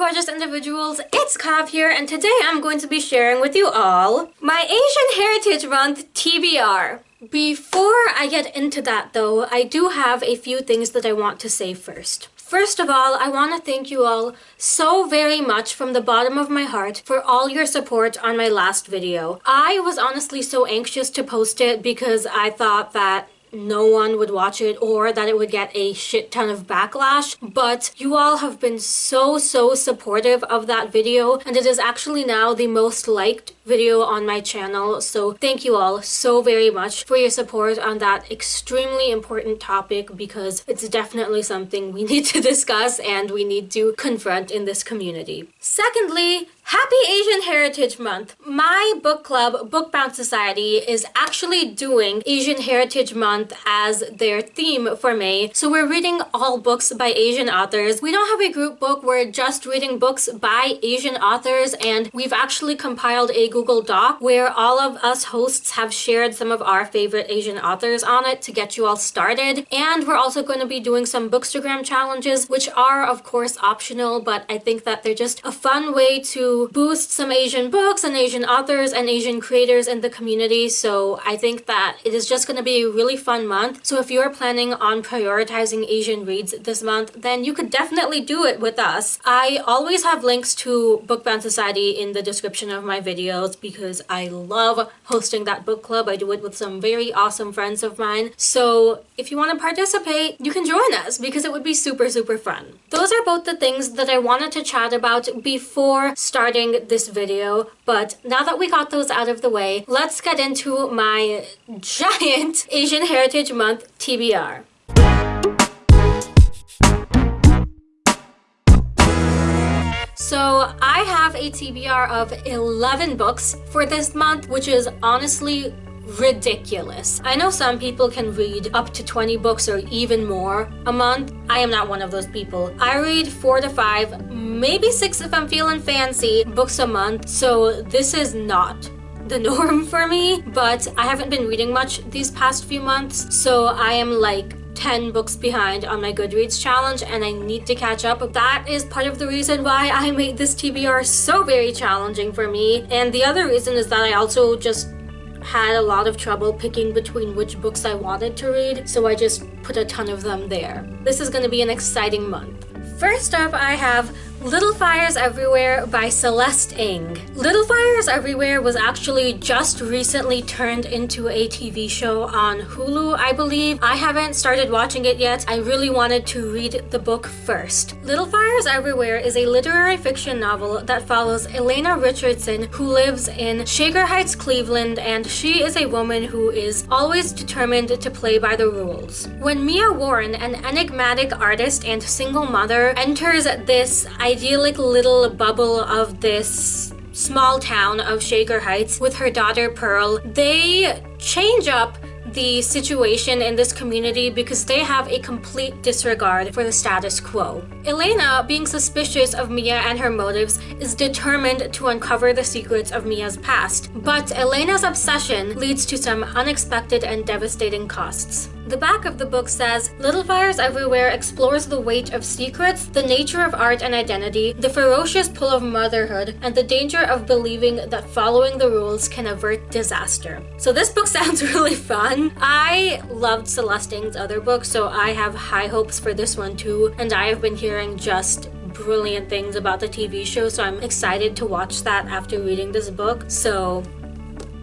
gorgeous individuals, it's Kav here and today I'm going to be sharing with you all my Asian Heritage Month TBR. Before I get into that though, I do have a few things that I want to say first. First of all, I want to thank you all so very much from the bottom of my heart for all your support on my last video. I was honestly so anxious to post it because I thought that no one would watch it or that it would get a shit ton of backlash but you all have been so so supportive of that video and it is actually now the most liked video on my channel so thank you all so very much for your support on that extremely important topic because it's definitely something we need to discuss and we need to confront in this community. Secondly, Happy Asian Heritage Month! My book club, Bookbound Society, is actually doing Asian Heritage Month as their theme for May. So we're reading all books by Asian authors. We don't have a group book, we're just reading books by Asian authors and we've actually compiled a Google Doc where all of us hosts have shared some of our favorite Asian authors on it to get you all started. And we're also going to be doing some Bookstagram challenges, which are of course optional, but I think that they're just a fun way to boost some Asian books and Asian authors and Asian creators in the community. So I think that it is just going to be a really fun month. So if you're planning on prioritizing Asian reads this month, then you could definitely do it with us. I always have links to Bookbound Society in the description of my videos because I love hosting that book club. I do it with some very awesome friends of mine. So if you want to participate, you can join us because it would be super, super fun. Those are both the things that I wanted to chat about before starting starting this video, but now that we got those out of the way, let's get into my giant Asian Heritage Month TBR. So I have a TBR of 11 books for this month, which is honestly ridiculous. I know some people can read up to 20 books or even more a month. I am not one of those people. I read four to five, maybe six if I'm feeling fancy, books a month. So this is not the norm for me, but I haven't been reading much these past few months. So I am like 10 books behind on my Goodreads challenge and I need to catch up. That is part of the reason why I made this TBR so very challenging for me. And the other reason is that I also just had a lot of trouble picking between which books I wanted to read, so I just put a ton of them there. This is going to be an exciting month. First up, I have Little Fires Everywhere by Celeste Ng. Little Fires Everywhere was actually just recently turned into a TV show on Hulu, I believe. I haven't started watching it yet. I really wanted to read the book first. Little Fires Everywhere is a literary fiction novel that follows Elena Richardson, who lives in Shaker Heights, Cleveland, and she is a woman who is always determined to play by the rules. When Mia Warren, an enigmatic artist and single mother, enters this idyllic little bubble of this small town of Shaker Heights with her daughter Pearl, they change up the situation in this community because they have a complete disregard for the status quo. Elena, being suspicious of Mia and her motives, is determined to uncover the secrets of Mia's past. But Elena's obsession leads to some unexpected and devastating costs. The back of the book says, Little Fires Everywhere explores the weight of secrets, the nature of art and identity, the ferocious pull of motherhood, and the danger of believing that following the rules can avert disaster. So this book sounds really fun. I loved Celeste Ng's other books, so I have high hopes for this one too, and I have been hearing just brilliant things about the TV show, so I'm excited to watch that after reading this book. So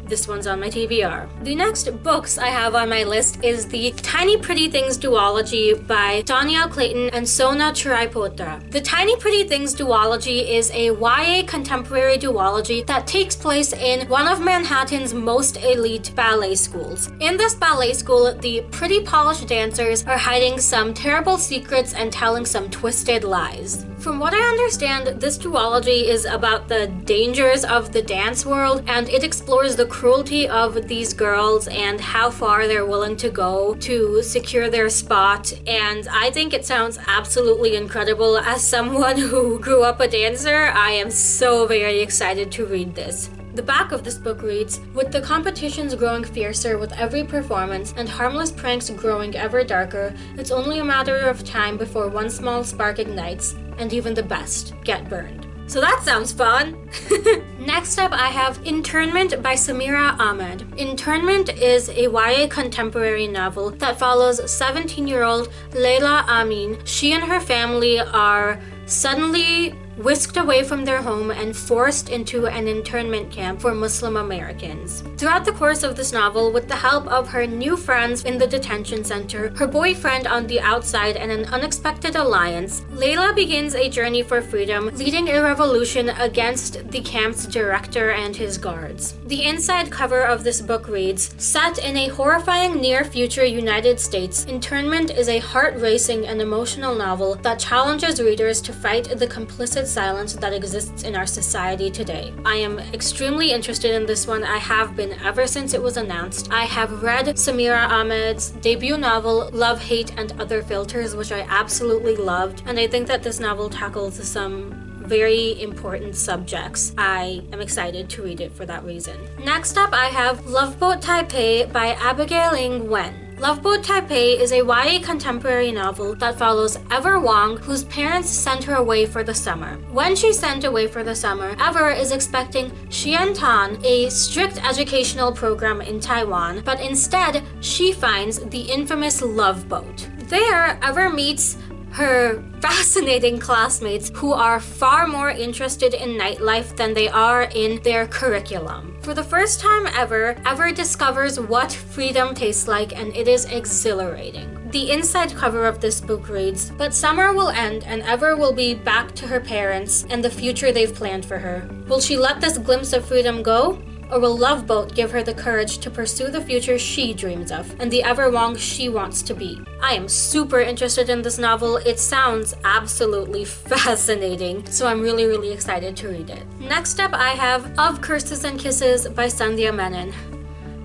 this one's on my TBR. The next books I have on my list is the Tiny Pretty Things duology by Dhonielle Clayton and Sona Charaipotra. The Tiny Pretty Things duology is a YA contemporary duology that takes place in one of Manhattan's most elite ballet schools. In this ballet school, the pretty polished dancers are hiding some terrible secrets and telling some twisted lies. From what I understand, this duology is about the dangers of the dance world and it explores the cruelty of these girls and how far they're willing to go to secure their spot. And I think it sounds absolutely incredible. As someone who grew up a dancer, I am so very excited to read this. The back of this book reads, With the competitions growing fiercer with every performance and harmless pranks growing ever darker, it's only a matter of time before one small spark ignites, and even the best get burned. So that sounds fun! Next up, I have Internment by Samira Ahmed. Internment is a YA contemporary novel that follows 17-year-old Leila Amin. She and her family are suddenly whisked away from their home and forced into an internment camp for Muslim Americans. Throughout the course of this novel, with the help of her new friends in the detention center, her boyfriend on the outside, and an unexpected alliance, Leila begins a journey for freedom, leading a revolution against the camp's director and his guards. The inside cover of this book reads, Set in a horrifying near-future United States, Internment is a heart-racing and emotional novel that challenges readers to fight the complicit silence that exists in our society today. I am extremely interested in this one. I have been ever since it was announced. I have read Samira Ahmed's debut novel, Love, Hate, and Other Filters, which I absolutely loved. And I think that this novel tackles some very important subjects. I am excited to read it for that reason. Next up, I have Love Boat Taipei by Abigail Hing Wen. Loveboat Taipei is a YA contemporary novel that follows Ever Wong, whose parents sent her away for the summer. When she's sent away for the summer, Ever is expecting Chien Tan, a strict educational program in Taiwan, but instead, she finds the infamous Love Boat. There, Ever meets her fascinating classmates who are far more interested in nightlife than they are in their curriculum. For the first time ever, Ever discovers what freedom tastes like and it is exhilarating. The inside cover of this book reads, But summer will end and Ever will be back to her parents and the future they've planned for her. Will she let this glimpse of freedom go? Or will Love Boat give her the courage to pursue the future she dreams of and the Ever Wong she wants to be? I am super interested in this novel. It sounds absolutely fascinating, so I'm really, really excited to read it. Next up, I have Of Curses and Kisses by Sandhya Menon.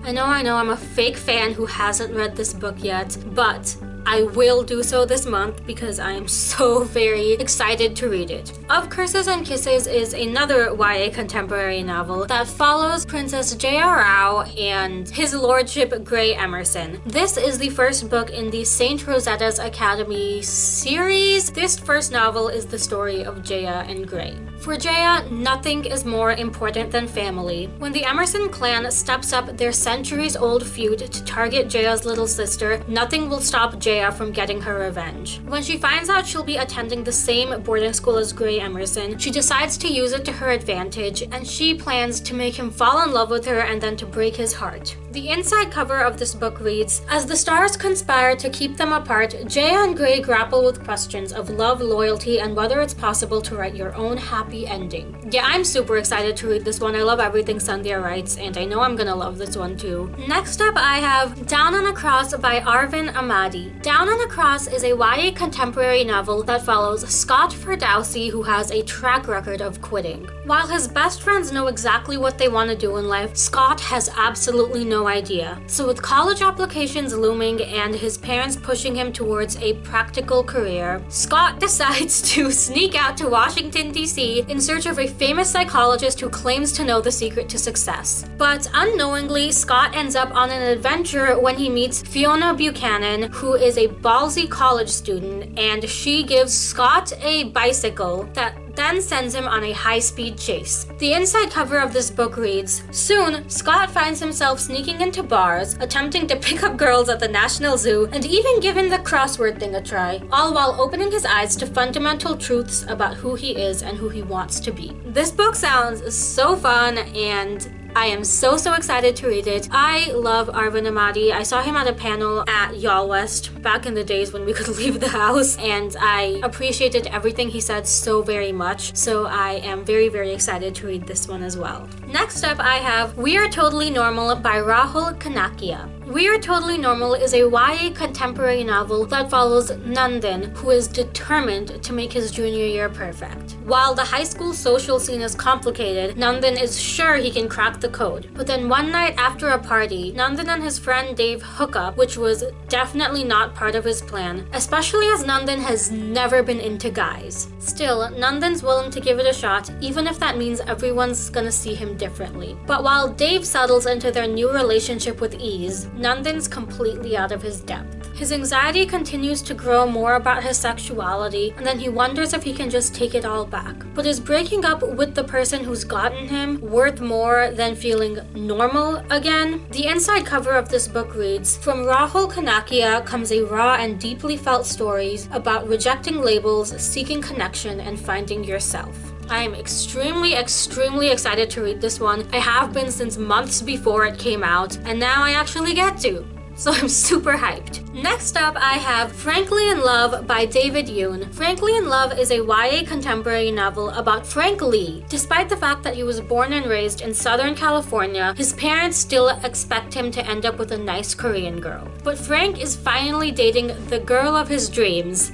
I know, I know, I'm a fake fan who hasn't read this book yet, but I will do so this month because I am so very excited to read it. Of Curses and Kisses is another YA contemporary novel that follows Princess Jaya Rao and His Lordship Grey Emerson. This is the first book in the Saint Rosetta's Academy series. This first novel is the story of Jaya and Grey. For Jaya, nothing is more important than family. When the Emerson clan steps up their centuries-old feud to target Jaya's little sister, nothing will stop Jaya from getting her revenge. When she finds out she'll be attending the same boarding school as Grey Emerson, she decides to use it to her advantage, and she plans to make him fall in love with her and then to break his heart. The inside cover of this book reads, As the stars conspire to keep them apart, Jaya and Grey grapple with questions of love, loyalty, and whether it's possible to write your own happy ending. Yeah, I'm super excited to read this one. I love everything Sandhya writes, and I know I'm gonna love this one too. Next up, I have Down and Across by Arvin Ahmadi. Down and Across is a YA contemporary novel that follows Scott Ferdowsi, who has a track record of quitting. While his best friends know exactly what they want to do in life, Scott has absolutely no idea. So with college applications looming and his parents pushing him towards a practical career, Scott decides to sneak out to Washington, D.C in search of a famous psychologist who claims to know the secret to success. But unknowingly, Scott ends up on an adventure when he meets Fiona Buchanan, who is a ballsy college student, and she gives Scott a bicycle that then sends him on a high-speed chase. The inside cover of this book reads, Soon, Scott finds himself sneaking into bars, attempting to pick up girls at the National Zoo, and even giving the crossword thing a try, all while opening his eyes to fundamental truths about who he is and who he wants to be. This book sounds so fun and I am so, so excited to read it. I love Arvin Ahmadi. I saw him at a panel at YALLWEST back in the days when we could leave the house, and I appreciated everything he said so very much. So I am very, very excited to read this one as well. Next up, I have We Are Totally Normal by Rahul Kanakia. We Are Totally Normal is a YA contemporary novel that follows Nandan, who is determined to make his junior year perfect. While the high school social scene is complicated, Nandan is sure he can crack the code. But then one night after a party, Nandan and his friend Dave hook up, which was definitely not part of his plan, especially as Nandan has never been into guys. Still, Nandan's willing to give it a shot, even if that means everyone's gonna see him differently. But while Dave settles into their new relationship with ease, Nandan's completely out of his depth. His anxiety continues to grow more about his sexuality, and then he wonders if he can just take it all back. But is breaking up with the person who's gotten him worth more than feeling normal again? The inside cover of this book reads, From Rahul Kanakia comes a raw and deeply felt stories about rejecting labels, seeking connection, and finding yourself. I am extremely, extremely excited to read this one. I have been since months before it came out, and now I actually get to so I'm super hyped. Next up, I have Frankly in Love by David Yoon. Frankly in Love is a YA contemporary novel about Frank Lee. Despite the fact that he was born and raised in Southern California, his parents still expect him to end up with a nice Korean girl. But Frank is finally dating the girl of his dreams,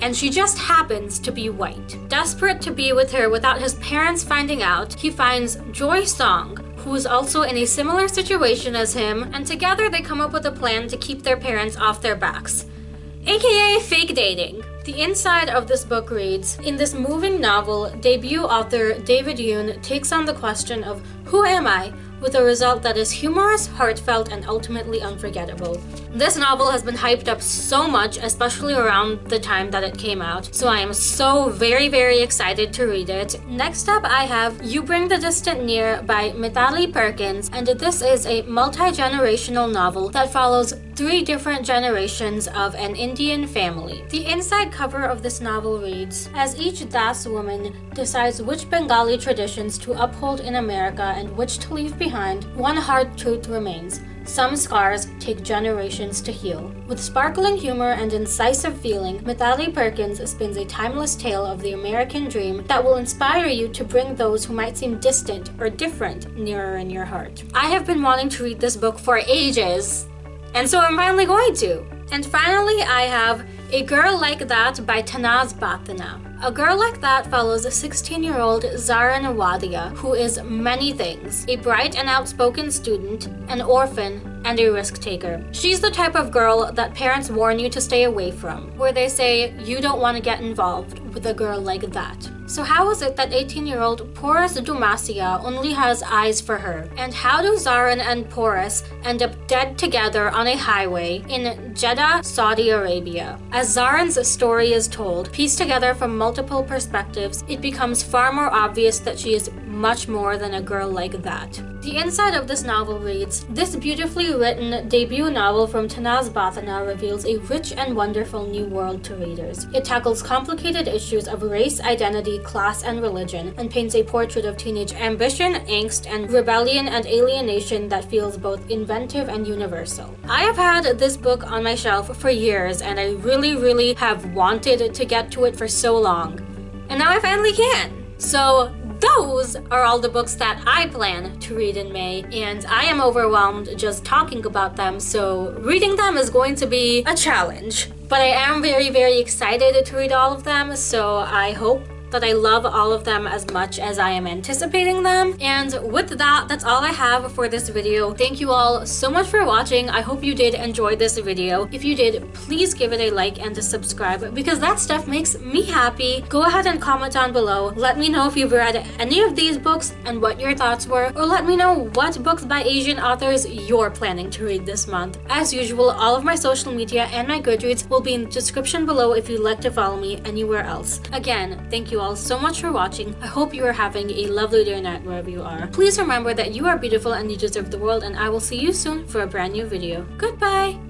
and she just happens to be white. Desperate to be with her without his parents finding out, he finds Joy Song, who is also in a similar situation as him, and together they come up with a plan to keep their parents off their backs. AKA fake dating. The inside of this book reads In this moving novel, debut author David Yoon takes on the question of Who am I? with a result that is humorous, heartfelt, and ultimately unforgettable. This novel has been hyped up so much, especially around the time that it came out, so I am so very very excited to read it. Next up I have You Bring the Distant Near by Mitali Perkins, and this is a multi-generational novel that follows three different generations of an Indian family. The inside cover of this novel reads, As each Das woman decides which Bengali traditions to uphold in America and which to leave behind, one hard truth remains. Some scars take generations to heal. With sparkling humor and incisive feeling, Mitali Perkins spins a timeless tale of the American dream that will inspire you to bring those who might seem distant or different nearer in your heart. I have been wanting to read this book for ages, and so I'm finally going to. And finally, I have A Girl Like That by Tanaz Bhathena. A Girl Like That follows a 16-year-old Zarin Wadia who is many things. A bright and outspoken student, an orphan, and a risk taker. She's the type of girl that parents warn you to stay away from, where they say you don't want to get involved with a girl like that. So how is it that 18-year-old Porus Dumasia only has eyes for her? And how do Zarin and Porus end up dead together on a highway in Jeddah, Saudi Arabia? As Zarin's story is told, pieced together from multiple perspectives, it becomes far more obvious that she is much more than a girl like that. The inside of this novel reads, This beautifully written debut novel from Tanaz Bhathena reveals a rich and wonderful new world to readers. It tackles complicated issues of race, identity, class, and religion, and paints a portrait of teenage ambition, angst, and rebellion and alienation that feels both inventive and universal. I have had this book on my shelf for years, and I really, really have wanted to get to it for so long. And now I finally can! So those are all the books that I plan to read in May, and I am overwhelmed just talking about them, so reading them is going to be a challenge. But I am very, very excited to read all of them, so I hope that I love all of them as much as I am anticipating them. And with that, that's all I have for this video. Thank you all so much for watching. I hope you did enjoy this video. If you did, please give it a like and a subscribe because that stuff makes me happy. Go ahead and comment down below. Let me know if you've read any of these books and what your thoughts were, or let me know what books by Asian authors you're planning to read this month. As usual, all of my social media and my Goodreads will be in the description below if you'd like to follow me anywhere else. Again, thank all so much for watching. I hope you are having a lovely day or night wherever you are. Please remember that you are beautiful and you deserve the world and I will see you soon for a brand new video. Goodbye!